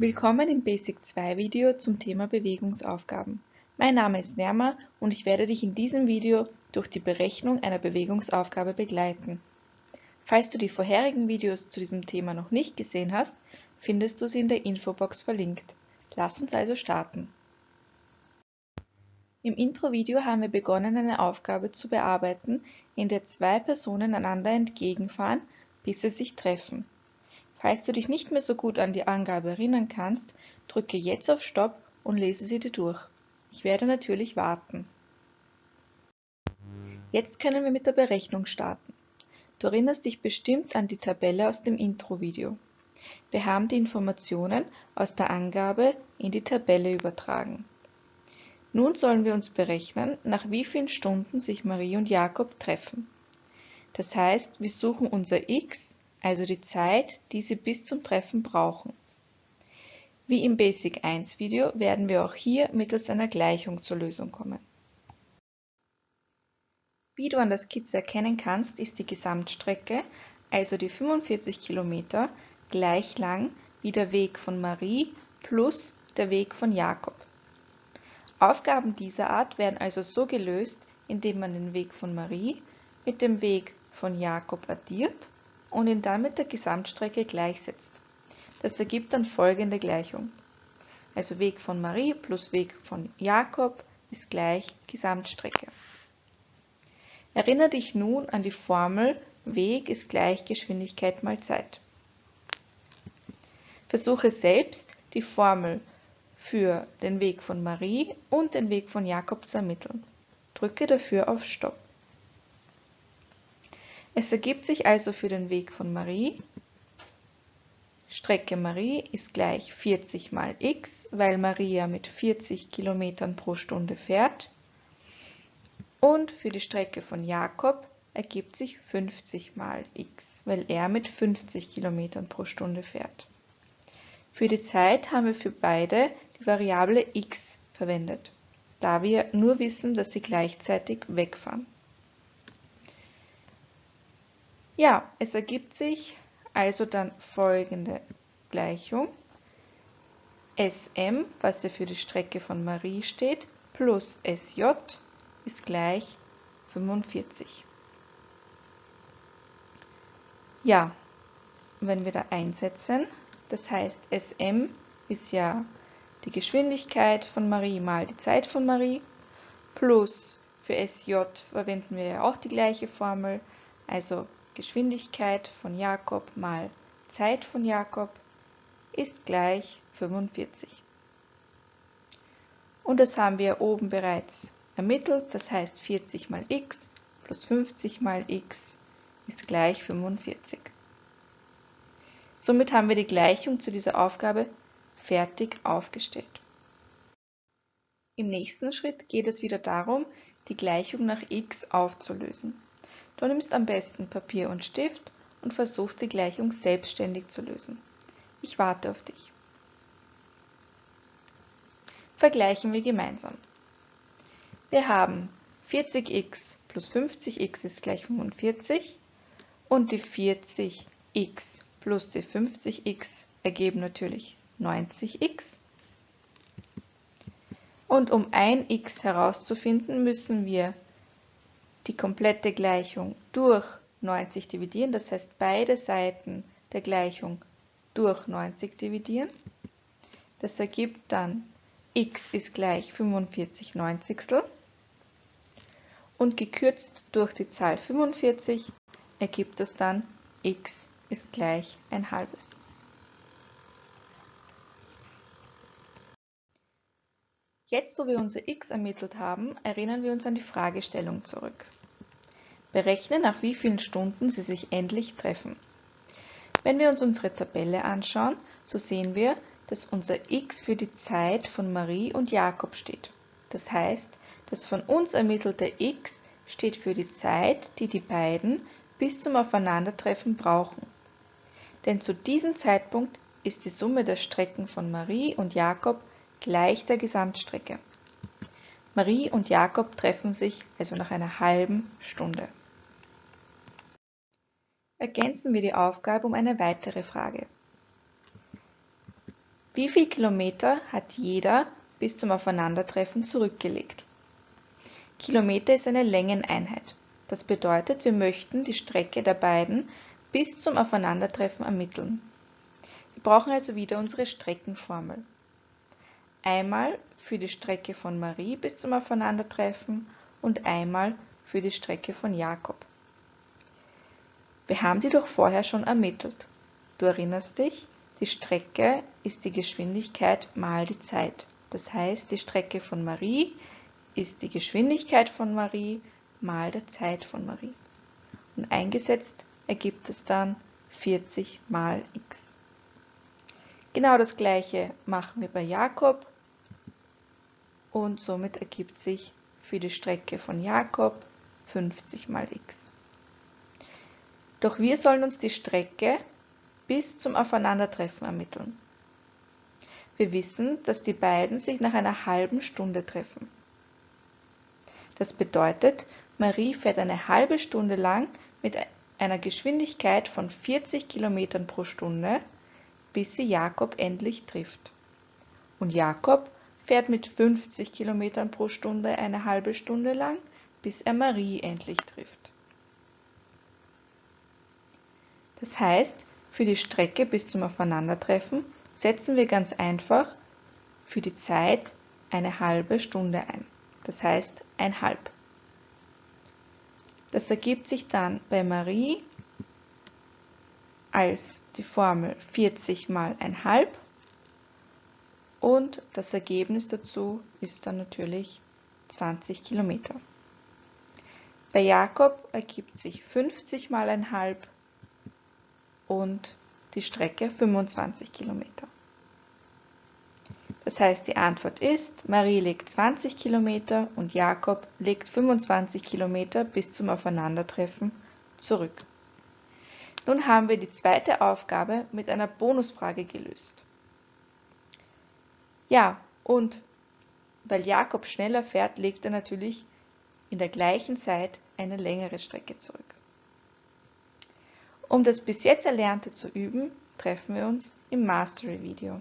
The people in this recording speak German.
Willkommen im Basic 2 Video zum Thema Bewegungsaufgaben. Mein Name ist Nerma und ich werde dich in diesem Video durch die Berechnung einer Bewegungsaufgabe begleiten. Falls du die vorherigen Videos zu diesem Thema noch nicht gesehen hast, findest du sie in der Infobox verlinkt. Lass uns also starten. Im Intro-Video haben wir begonnen, eine Aufgabe zu bearbeiten, in der zwei Personen einander entgegenfahren, bis sie sich treffen. Falls du dich nicht mehr so gut an die Angabe erinnern kannst, drücke jetzt auf Stopp und lese sie dir durch. Ich werde natürlich warten. Jetzt können wir mit der Berechnung starten. Du erinnerst dich bestimmt an die Tabelle aus dem Intro-Video. Wir haben die Informationen aus der Angabe in die Tabelle übertragen. Nun sollen wir uns berechnen, nach wie vielen Stunden sich Marie und Jakob treffen. Das heißt, wir suchen unser x also die Zeit, die Sie bis zum Treffen brauchen. Wie im Basic 1 Video werden wir auch hier mittels einer Gleichung zur Lösung kommen. Wie du an der Skizze erkennen kannst, ist die Gesamtstrecke, also die 45 Kilometer, gleich lang wie der Weg von Marie plus der Weg von Jakob. Aufgaben dieser Art werden also so gelöst, indem man den Weg von Marie mit dem Weg von Jakob addiert und ihn dann mit der Gesamtstrecke gleichsetzt. Das ergibt dann folgende Gleichung. Also Weg von Marie plus Weg von Jakob ist gleich Gesamtstrecke. Erinnere dich nun an die Formel Weg ist gleich Geschwindigkeit mal Zeit. Versuche selbst die Formel für den Weg von Marie und den Weg von Jakob zu ermitteln. Drücke dafür auf Stopp. Es ergibt sich also für den Weg von Marie, Strecke Marie ist gleich 40 mal x, weil Maria mit 40 km pro Stunde fährt. Und für die Strecke von Jakob ergibt sich 50 mal x, weil er mit 50 km pro Stunde fährt. Für die Zeit haben wir für beide die Variable x verwendet, da wir nur wissen, dass sie gleichzeitig wegfahren. Ja, es ergibt sich also dann folgende Gleichung. Sm, was ja für die Strecke von Marie steht, plus Sj ist gleich 45. Ja, wenn wir da einsetzen, das heißt Sm ist ja die Geschwindigkeit von Marie mal die Zeit von Marie, plus für Sj verwenden wir ja auch die gleiche Formel, also Geschwindigkeit von Jakob mal Zeit von Jakob ist gleich 45. Und das haben wir oben bereits ermittelt, das heißt 40 mal x plus 50 mal x ist gleich 45. Somit haben wir die Gleichung zu dieser Aufgabe fertig aufgestellt. Im nächsten Schritt geht es wieder darum, die Gleichung nach x aufzulösen. Du nimmst am besten Papier und Stift und versuchst die Gleichung selbstständig zu lösen. Ich warte auf dich. Vergleichen wir gemeinsam. Wir haben 40x plus 50x ist gleich 45 und die 40x plus die 50x ergeben natürlich 90x. Und um ein x herauszufinden, müssen wir die komplette Gleichung durch 90 dividieren, das heißt beide Seiten der Gleichung durch 90 dividieren. Das ergibt dann x ist gleich 45 Neunzigstel und gekürzt durch die Zahl 45 ergibt es dann x ist gleich ein halbes. Jetzt, wo wir unser x ermittelt haben, erinnern wir uns an die Fragestellung zurück. Berechne, nach wie vielen Stunden sie sich endlich treffen. Wenn wir uns unsere Tabelle anschauen, so sehen wir, dass unser x für die Zeit von Marie und Jakob steht. Das heißt, das von uns ermittelte x steht für die Zeit, die die beiden bis zum Aufeinandertreffen brauchen. Denn zu diesem Zeitpunkt ist die Summe der Strecken von Marie und Jakob gleich der Gesamtstrecke. Marie und Jakob treffen sich also nach einer halben Stunde. Ergänzen wir die Aufgabe um eine weitere Frage. Wie viel Kilometer hat jeder bis zum Aufeinandertreffen zurückgelegt? Kilometer ist eine Längeneinheit. Das bedeutet, wir möchten die Strecke der beiden bis zum Aufeinandertreffen ermitteln. Wir brauchen also wieder unsere Streckenformel. Einmal für die Strecke von Marie bis zum Aufeinandertreffen und einmal für die Strecke von Jakob. Wir haben die doch vorher schon ermittelt. Du erinnerst dich, die Strecke ist die Geschwindigkeit mal die Zeit. Das heißt, die Strecke von Marie ist die Geschwindigkeit von Marie mal der Zeit von Marie. Und eingesetzt ergibt es dann 40 mal x. Genau das gleiche machen wir bei Jakob und somit ergibt sich für die Strecke von Jakob 50 mal x. Doch wir sollen uns die Strecke bis zum Aufeinandertreffen ermitteln. Wir wissen, dass die beiden sich nach einer halben Stunde treffen. Das bedeutet, Marie fährt eine halbe Stunde lang mit einer Geschwindigkeit von 40 km pro Stunde, bis sie Jakob endlich trifft. Und Jakob fährt mit 50 km pro Stunde eine halbe Stunde lang, bis er Marie endlich trifft. Das heißt, für die Strecke bis zum Aufeinandertreffen setzen wir ganz einfach für die Zeit eine halbe Stunde ein das heißt ein halb. Das ergibt sich dann bei Marie als die Formel 40 mal ein halb und das Ergebnis dazu ist dann natürlich 20 Kilometer. Bei Jakob ergibt sich 50 mal ein halb und die Strecke 25 Kilometer. Das heißt, die Antwort ist, Marie legt 20 Kilometer und Jakob legt 25 Kilometer bis zum Aufeinandertreffen zurück. Nun haben wir die zweite Aufgabe mit einer Bonusfrage gelöst. Ja, und weil Jakob schneller fährt, legt er natürlich in der gleichen Zeit eine längere Strecke zurück. Um das bis jetzt Erlernte zu üben, treffen wir uns im Mastery-Video.